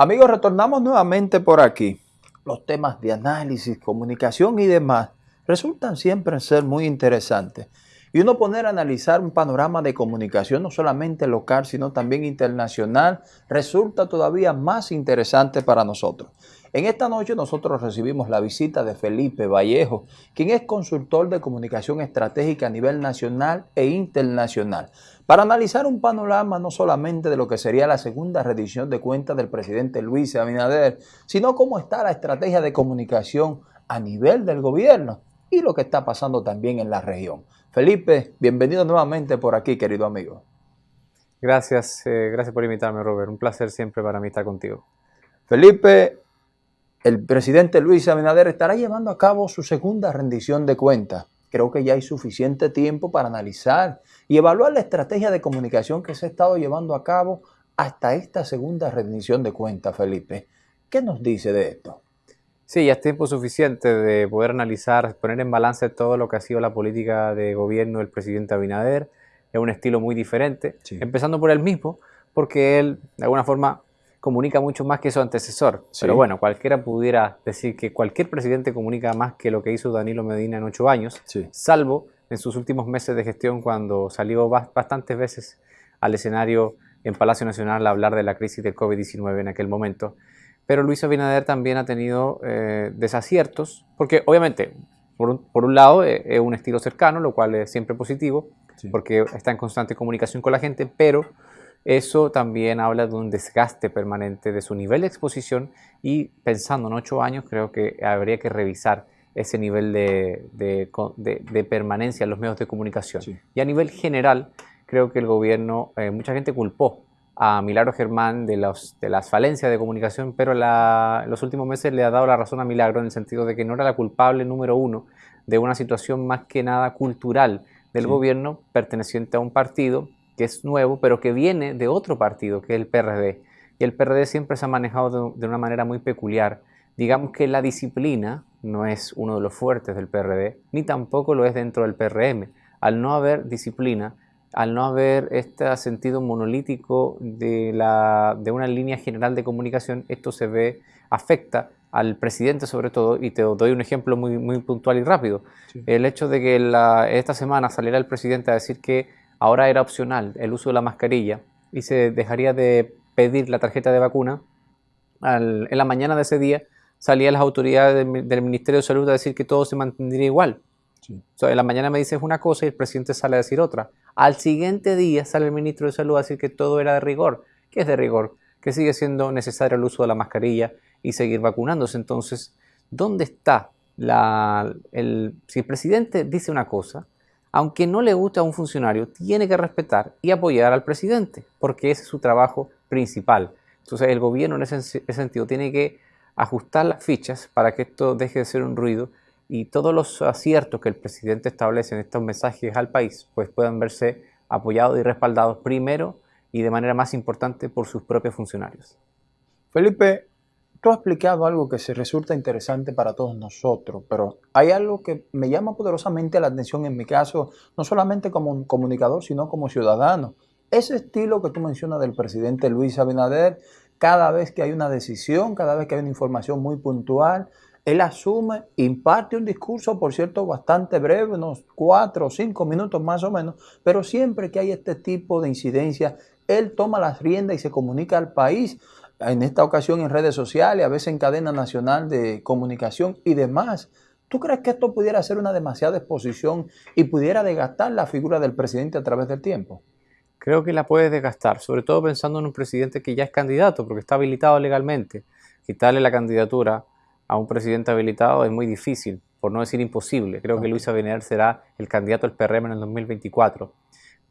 Amigos, retornamos nuevamente por aquí. Los temas de análisis, comunicación y demás resultan siempre ser muy interesantes. Y uno poner a analizar un panorama de comunicación no solamente local, sino también internacional, resulta todavía más interesante para nosotros. En esta noche nosotros recibimos la visita de Felipe Vallejo, quien es consultor de comunicación estratégica a nivel nacional e internacional, para analizar un panorama no solamente de lo que sería la segunda rendición de cuentas del presidente Luis Abinader, sino cómo está la estrategia de comunicación a nivel del gobierno y lo que está pasando también en la región. Felipe, bienvenido nuevamente por aquí, querido amigo. Gracias, eh, gracias por invitarme, Robert. Un placer siempre para mí estar contigo. Felipe, el presidente Luis Abinader estará llevando a cabo su segunda rendición de cuentas. Creo que ya hay suficiente tiempo para analizar y evaluar la estrategia de comunicación que se ha estado llevando a cabo hasta esta segunda rendición de cuentas, Felipe. ¿Qué nos dice de esto? Sí, ya es tiempo suficiente de poder analizar, poner en balance todo lo que ha sido la política de gobierno del presidente Abinader. Es un estilo muy diferente, empezando por él mismo, porque él, de alguna forma, comunica mucho más que su antecesor. Pero bueno, cualquiera pudiera decir que cualquier presidente comunica más que lo que hizo Danilo Medina en ocho años, salvo en sus últimos meses de gestión cuando salió bastantes veces al escenario en Palacio Nacional a hablar de la crisis del COVID-19 en aquel momento. Pero Luis Abinader también ha tenido eh, desaciertos, porque obviamente, por un, lado, eh, es un estilo cercano, lo cual es siempre positivo, porque está en constante comunicación con la gente, pero eso también habla de un desgaste permanente de su nivel de exposición y pensando en ocho años creo que habría que revisar ese nivel de, de, permanencia en los medios de comunicación. Y a nivel general, creo que el gobierno, eh, mucha gente culpó a Milagro Germán de, los, de las falencias de comunicación, pero en los últimos meses le ha dado la razón a Milagro en el sentido de que no era la culpable número uno de una situación más que nada cultural del gobierno perteneciente a un partido que es nuevo, pero que viene de otro partido, que es el PRD. Y el PRD siempre se ha manejado de, una manera muy peculiar. Digamos que la disciplina no es uno de los fuertes del PRD, ni tampoco lo es dentro del PRM. Al no haber disciplina, al no haber este sentido monolítico de, la, de una línea general de comunicación, esto se ve, afecta al presidente sobre todo, y te doy un ejemplo muy, muy puntual y rápido. El hecho de que esta semana saliera el presidente a decir que ahora era opcional el uso de la mascarilla y se dejaría de pedir la tarjeta de vacuna, en la mañana de ese día salían las autoridades del, Ministerio de Salud a decir que todo se mantendría igual. en la mañana me dices una cosa y el presidente sale a decir otra. Al siguiente día sale el ministro de Salud a decir que todo era de rigor. ¿Qué es de rigor? Que sigue siendo necesario el uso de la mascarilla y seguir vacunándose. Entonces, ¿dónde está la, el, si el presidente dice una cosa, aunque no le guste a un funcionario, tiene que respetar y apoyar al presidente, porque ese es su trabajo principal. Entonces el gobierno en ese, sentido tiene que ajustar las fichas para que esto deje de ser un ruido y todos los aciertos que el presidente establece en estos mensajes al país pues puedan verse apoyados y respaldados primero y de manera más importante por sus propios funcionarios. Felipe, Tú has explicado algo que se resulta interesante para todos nosotros, pero hay algo que me llama poderosamente la atención en mi caso, no solamente como comunicador, sino como ciudadano. Ese estilo que tú mencionas del presidente Luis Abinader, cada vez que hay una decisión, cada vez que hay una información muy puntual, él asume, imparte un discurso, por cierto, bastante breve, unos cuatro o cinco minutos más o menos, pero siempre que hay este tipo de incidencia, él toma las riendas y se comunica al país en esta ocasión en redes sociales, a veces en cadena nacional de comunicación y demás. ¿Tú crees que esto pudiera ser una demasiada exposición y pudiera desgastar la figura del presidente a través del tiempo? Creo que la puede desgastar, sobre todo pensando en un presidente que ya es candidato, porque está habilitado legalmente. Quitarle la candidatura a un presidente habilitado es muy difícil, por no decir imposible. Creo que Luis Abinader será el candidato del PRM en el 2024.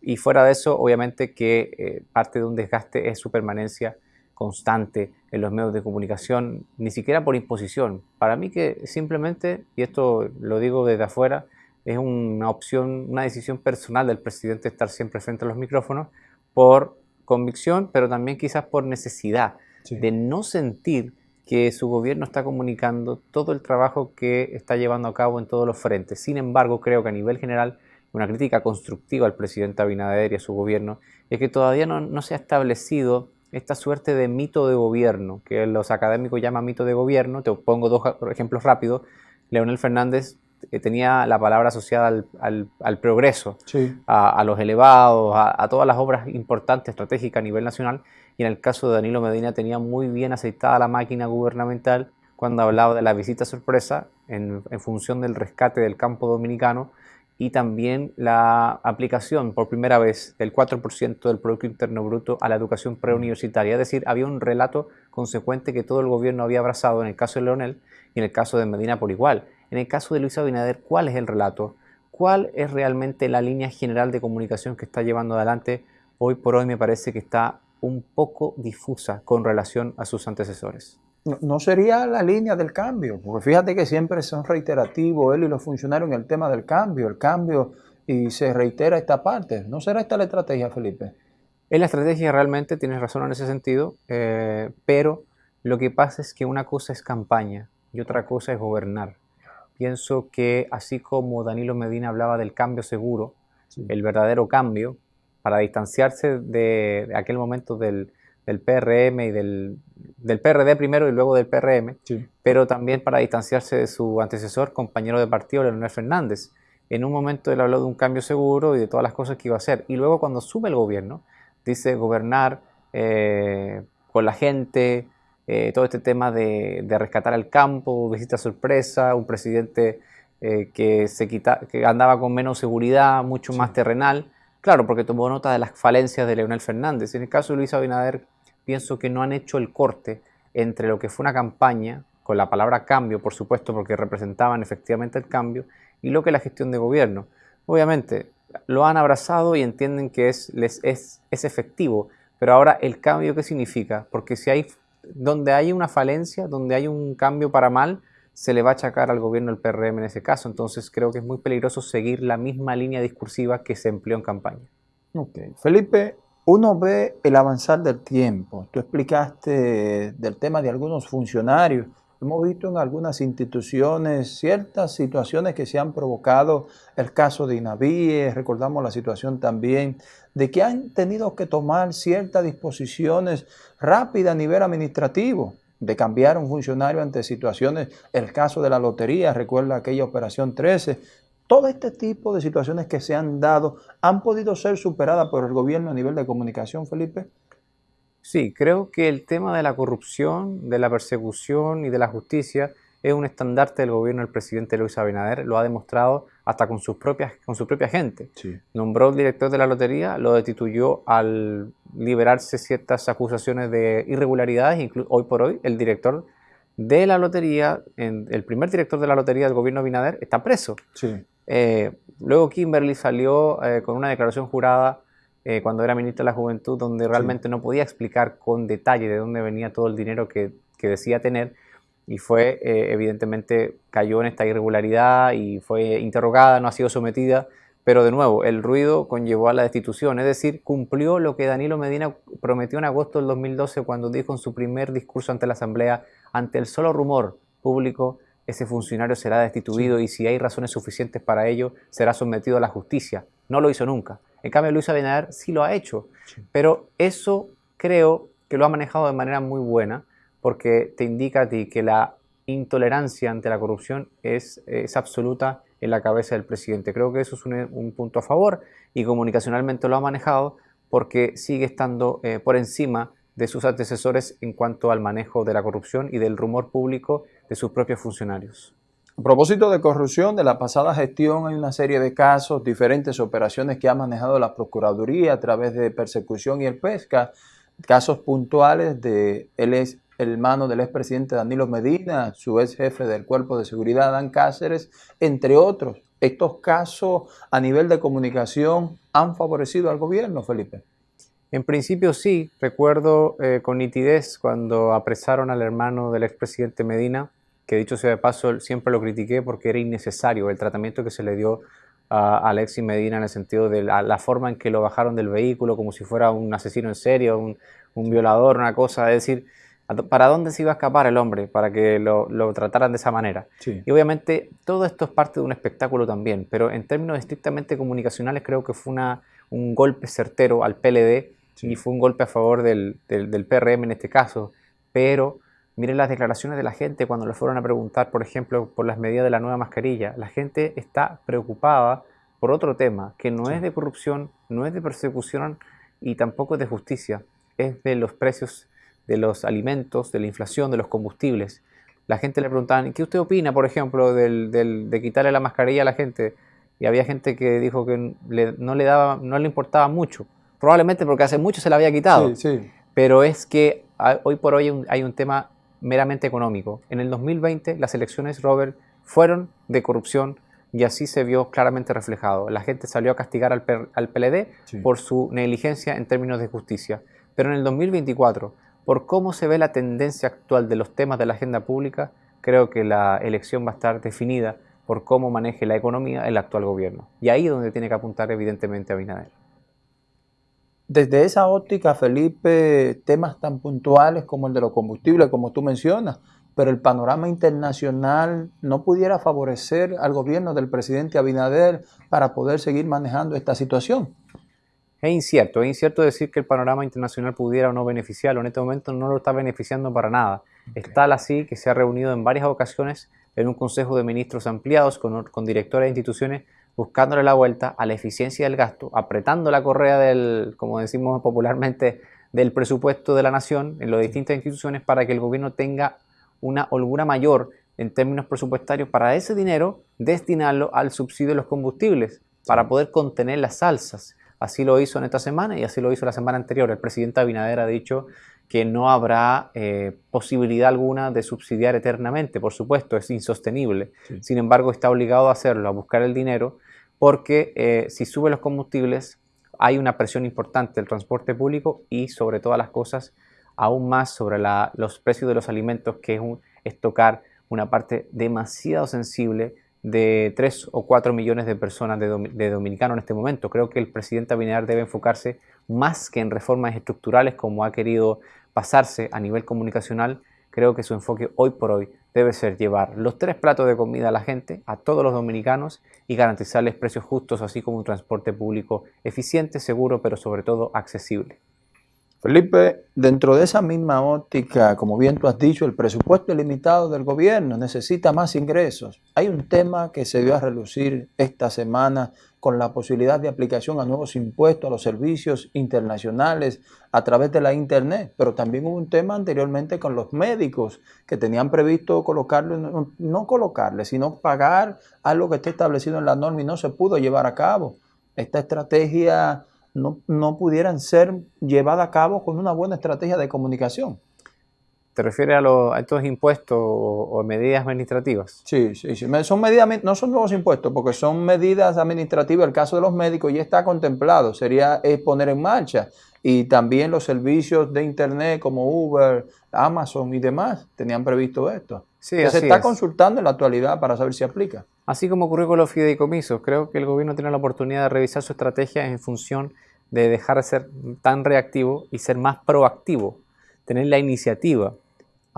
Y fuera de eso, obviamente que eh, parte de un desgaste es su permanencia constante en los medios de comunicación, ni siquiera por imposición. Para mí que simplemente, y esto lo digo desde afuera, es una opción, una decisión personal del presidente estar siempre frente a los micrófonos por convicción, pero también quizás por necesidad de no sentir que su gobierno está comunicando todo el trabajo que está llevando a cabo en todos los frentes. Sin embargo, creo que a nivel general, una crítica constructiva al presidente Abinader y a su gobierno es que todavía no, no se ha establecido esta suerte de mito de gobierno, que los académicos llaman mito de gobierno. Te pongo dos ejemplos rápidos. Leonel Fernández eh, tenía la palabra asociada al, progreso, a, los elevados, a, todas las obras importantes, estratégicas a nivel nacional. Y en el caso de Danilo Medina tenía muy bien aceitada la máquina gubernamental cuando hablaba de la visita sorpresa en, en función del rescate del campo dominicano y también la aplicación por primera vez del 4% del Producto Interno Bruto a la educación preuniversitaria. Es decir, había un relato consecuente que todo el gobierno había abrazado en el caso de Leonel y en el caso de Medina por igual. En el caso de Luis Abinader, ¿cuál es el relato? ¿Cuál es realmente la línea general de comunicación que está llevando adelante? Hoy por hoy me parece que está un poco difusa con relación a sus antecesores no sería la línea del cambio, porque fíjate que siempre son reiterativos él y los funcionarios en el tema del cambio, el cambio, y se reitera esta parte. ¿No será esta la estrategia, Felipe? Es la estrategia, realmente tienes razón en ese sentido, eh, pero lo que pasa es que una cosa es campaña y otra cosa es gobernar. Pienso que así como Danilo Medina hablaba del cambio seguro, el verdadero cambio, para distanciarse de aquel momento del, del PRM y del, del, PRD primero y luego del PRM, pero también para distanciarse de su antecesor, compañero de partido, Leonel Fernández. En un momento él habló de un cambio seguro y de todas las cosas que iba a hacer. Y luego cuando sube el gobierno, dice gobernar eh, con la gente, eh, todo este tema de, de, rescatar el campo, visita sorpresa, un presidente eh, que, se quita, que andaba con menos seguridad, mucho más terrenal. Claro, porque tomó nota de las falencias de Leonel Fernández. En el caso de Luis Abinader, pienso que no han hecho el corte entre lo que fue una campaña, con la palabra cambio, por supuesto, porque representaban efectivamente el cambio, y lo que es la gestión de gobierno. Obviamente, lo han abrazado y entienden que es, les, es, es efectivo, pero ahora el cambio, ¿qué significa? Porque si hay, donde hay una falencia, donde hay un cambio para mal, se le va a achacar al gobierno el PRM en ese caso. Entonces creo que es muy peligroso seguir la misma línea discursiva que se empleó en campaña. Ok. Felipe, uno ve el avanzar del tiempo. Tú explicaste del tema de algunos funcionarios. Hemos visto en algunas instituciones ciertas situaciones que se han provocado, el caso de Inavíes, recordamos la situación también de que han tenido que tomar ciertas disposiciones rápidas a nivel administrativo, de cambiar un funcionario ante situaciones, el caso de la lotería, recuerda aquella operación 13, todo este tipo de situaciones que se han dado han podido ser superadas por el gobierno a nivel de comunicación, Felipe. Sí, creo que el tema de la corrupción, de la persecución y de la justicia es un estandarte del gobierno del presidente Luis Abinader, lo ha demostrado hasta con, sus propias, con su propia gente. Nombró al director de la lotería, lo destituyó al liberarse ciertas acusaciones de irregularidades, hoy por hoy el director de la lotería, el primer director de la lotería del gobierno Abinader está preso. Sí. Eh, luego Kimberly salió eh, con una declaración jurada eh, cuando era ministra de la Juventud, donde realmente no podía explicar con detalle de dónde venía todo el dinero que, que decía tener y fue, evidentemente, cayó en esta irregularidad y fue interrogada, no ha sido sometida, pero de nuevo, el ruido conllevó a la destitución, es decir, cumplió lo que Danilo Medina prometió en agosto del 2012 cuando dijo en su primer discurso ante la Asamblea, ante el solo rumor público ese funcionario será destituido y si hay razones suficientes para ello, será sometido a la justicia. No lo hizo nunca. En cambio, Luis Abinader sí lo ha hecho. Pero eso creo que lo ha manejado de manera muy buena porque te indica a ti que la intolerancia ante la corrupción es, es absoluta en la cabeza del presidente. Creo que eso es un, punto a favor y comunicacionalmente lo ha manejado porque sigue estando eh, por encima de sus antecesores en cuanto al manejo de la corrupción y del rumor público de sus propios funcionarios. A propósito de corrupción, de la pasada gestión hay una serie de casos, diferentes operaciones que ha manejado la Procuraduría a través de persecución y el pesca, casos puntuales de el hermano del expresidente Danilo Medina, su ex jefe del Cuerpo de Seguridad, Dan Cáceres, entre otros. ¿Estos casos a nivel de comunicación han favorecido al gobierno, Felipe? En principio sí, recuerdo eh, con nitidez cuando apresaron al hermano del expresidente Medina, que dicho sea de paso siempre lo critiqué porque era innecesario el tratamiento que se le dio a Alexis Medina en el sentido de la, forma en que lo bajaron del vehículo como si fuera un asesino en serio, un, violador, una cosa, es decir, ¿para dónde se iba a escapar el hombre para que lo, trataran de esa manera? Y obviamente todo esto es parte de un espectáculo también, pero en términos estrictamente comunicacionales creo que fue una, un golpe certero al PLD y fue un golpe a favor del, del, PRM en este caso, pero miren las declaraciones de la gente cuando le fueron a preguntar, por ejemplo, por las medidas de la nueva mascarilla. La gente está preocupada por otro tema, que no es de corrupción, no es de persecución y tampoco es de justicia, es de los precios de los alimentos, de la inflación, de los combustibles. La gente le preguntaban, ¿qué usted opina, por ejemplo, del, de quitarle la mascarilla a la gente? Y había gente que dijo que no, le daba, no le importaba mucho. Probablemente porque hace mucho se la había quitado. Pero es que hoy por hoy hay un, tema meramente económico. En el 2020 las elecciones, Robert, fueron de corrupción y así se vio claramente reflejado. La gente salió a castigar al, al PLD por su negligencia en términos de justicia. Pero en el 2024, por cómo se ve la tendencia actual de los temas de la agenda pública, creo que la elección va a estar definida por cómo maneje la economía el actual gobierno. Y ahí es donde tiene que apuntar evidentemente a Binader. Desde esa óptica, Felipe, temas tan puntuales como el de los combustibles, como tú mencionas, pero el panorama internacional no pudiera favorecer al gobierno del presidente Abinader para poder seguir manejando esta situación. Es incierto, es incierto decir que el panorama internacional pudiera o no beneficiarlo. En este momento no lo está beneficiando para nada. Está así que se ha reunido en varias ocasiones en un consejo de ministros ampliados con, con directores de instituciones buscándole la vuelta a la eficiencia del gasto, apretando la correa del, como decimos popularmente, del presupuesto de la nación en las distintas instituciones para que el gobierno tenga una holgura mayor en términos presupuestarios para ese dinero destinarlo al subsidio de los combustibles, para poder contener las alzas. Así lo hizo en esta semana y así lo hizo la semana anterior. El presidente Abinader ha dicho que no habrá eh, posibilidad alguna de subsidiar eternamente, por supuesto, es insostenible. Sin embargo, está obligado a hacerlo, a buscar el dinero, porque eh, si sube los combustibles, hay una presión importante del transporte público y sobre todas las cosas, aún más sobre los precios de los alimentos, que es, es tocar una parte demasiado sensible de 3 o 4 millones de personas de, dominicanos en este momento. Creo que el presidente Abinader debe enfocarse más que en reformas estructurales como ha querido pasarse a nivel comunicacional. Creo que su enfoque hoy por hoy debe ser llevar los tres platos de comida a la gente, a todos los dominicanos y garantizarles precios justos, así como un transporte público eficiente, seguro, pero sobre todo accesible. Felipe, dentro de esa misma óptica, como bien tú has dicho, el presupuesto ilimitado del gobierno necesita más ingresos. Hay un tema que se dio a relucir esta semana con la posibilidad de aplicación a nuevos impuestos a los servicios internacionales a través de la Internet, pero también hubo un tema anteriormente con los médicos que tenían previsto colocarlo, no, no colocarle, sino pagar algo que esté establecido en la norma y no se pudo llevar a cabo. Esta estrategia no, pudieran ser llevadas a cabo con una buena estrategia de comunicación. ¿Te refieres a, estos impuestos o, medidas administrativas? Sí, sí, sí. Son medidas, no son nuevos impuestos, porque son medidas administrativas. El caso de los médicos ya está contemplado, sería poner en marcha. Y también los servicios de Internet como Uber, Amazon y demás tenían previsto esto. Sí, se está consultando en la actualidad para saber si aplica. Así como ocurrió con los fideicomisos, creo que el gobierno tiene la oportunidad de revisar su estrategia en función de dejar de ser tan reactivo y ser más proactivo, tener la iniciativa,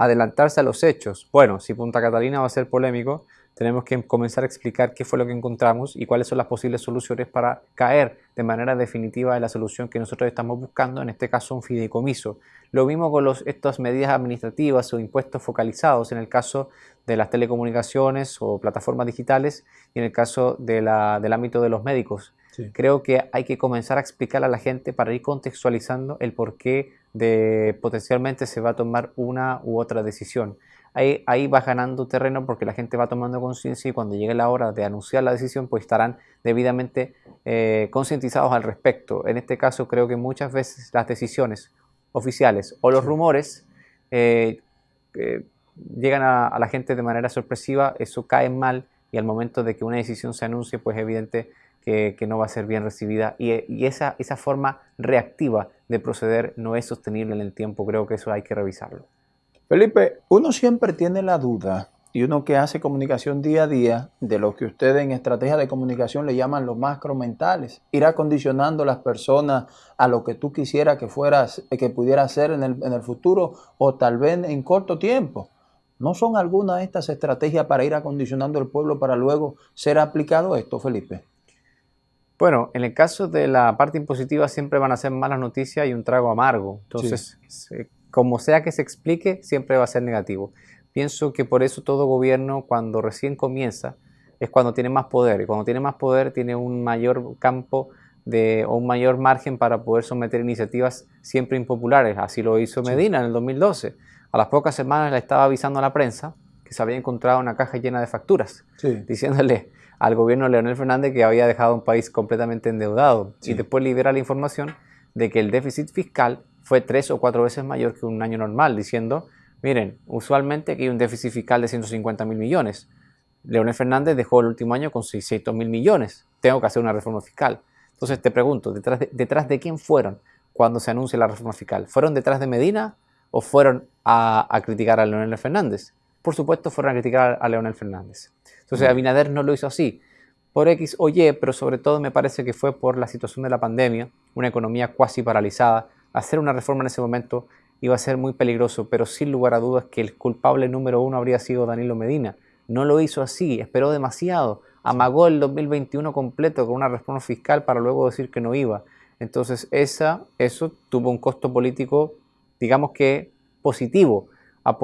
adelantarse a los hechos. Bueno, si Punta Catalina va a ser polémico, tenemos que comenzar a explicar qué fue lo que encontramos y cuáles son las posibles soluciones para caer de manera definitiva en la solución que nosotros estamos buscando, en este caso un fideicomiso. Lo mismo con los, estas medidas administrativas o impuestos focalizados en el caso de las telecomunicaciones o plataformas digitales y en el caso del ámbito de los médicos. Creo que hay que comenzar a explicar a la gente para ir contextualizando el por qué de potencialmente se va a tomar una u otra decisión. Ahí, ahí va ganando terreno porque la gente va tomando conciencia y cuando llegue la hora de anunciar la decisión pues estarán debidamente eh, concientizados al respecto. En este caso creo que muchas veces las decisiones oficiales o los rumores eh, llegan a, a, la gente de manera sorpresiva, eso cae mal y al momento de que una decisión se anuncie pues evidente que, no va a ser bien recibida y, esa, esa forma reactiva de proceder no es sostenible en el tiempo. Creo que eso hay que revisarlo. Felipe, uno siempre tiene la duda y uno que hace comunicación día a día de lo que ustedes en estrategia de comunicación le llaman los macromentales, ir acondicionando a las personas a lo que tú quisieras que fueras, que pudiera ser en el, en el futuro o tal vez en corto tiempo. ¿No son algunas de estas estrategias para ir acondicionando al pueblo para luego ser aplicado esto, Felipe? Bueno, en el caso de la parte impositiva siempre van a ser malas noticias y un trago amargo. Entonces, como sea que se explique, siempre va a ser negativo. Pienso que por eso todo gobierno cuando recién comienza es cuando tiene más poder y cuando tiene más poder tiene un mayor campo de, o un mayor margen para poder someter iniciativas siempre impopulares. Así lo hizo Medina en el 2012. A las pocas semanas le estaba avisando a la prensa que se había encontrado una caja llena de facturas, diciéndole al gobierno de Leonel Fernández que había dejado un país completamente endeudado y después libera la información de que el déficit fiscal fue tres o cuatro veces mayor que un año normal, diciendo, miren, usualmente aquí hay un déficit fiscal de 150 mil millones. Leonel Fernández dejó el último año con 600 mil millones. Tengo que hacer una reforma fiscal. Entonces te pregunto, ¿detrás de, ¿detrás de quién fueron cuando se anuncia la reforma fiscal? ¿Fueron detrás de Medina o fueron a, a criticar a Leonel Fernández? Por supuesto, fueron a criticar a Leonel Fernández. Entonces Abinader no lo hizo así, por X o Y, pero sobre todo me parece que fue por la situación de la pandemia, una economía cuasi paralizada. Hacer una reforma en ese momento iba a ser muy peligroso, pero sin lugar a dudas que el culpable número uno habría sido Danilo Medina. No lo hizo así, esperó demasiado, amagó el 2021 completo con una reforma fiscal para luego decir que no iba. Entonces esa, eso tuvo un costo político, digamos que positivo,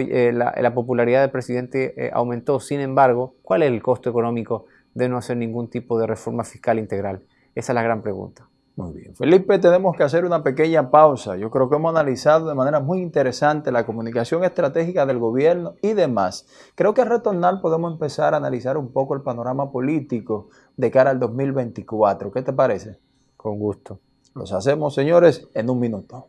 eh, la, popularidad del presidente eh, aumentó. Sin embargo, ¿cuál es el costo económico de no hacer ningún tipo de reforma fiscal integral? Esa es la gran pregunta. Muy bien. Felipe, tenemos que hacer una pequeña pausa. Yo creo que hemos analizado de manera muy interesante la comunicación estratégica del gobierno y demás. Creo que al retornar podemos empezar a analizar un poco el panorama político de cara al 2024. ¿Qué te parece? Con gusto. Los hacemos, señores, en un minuto.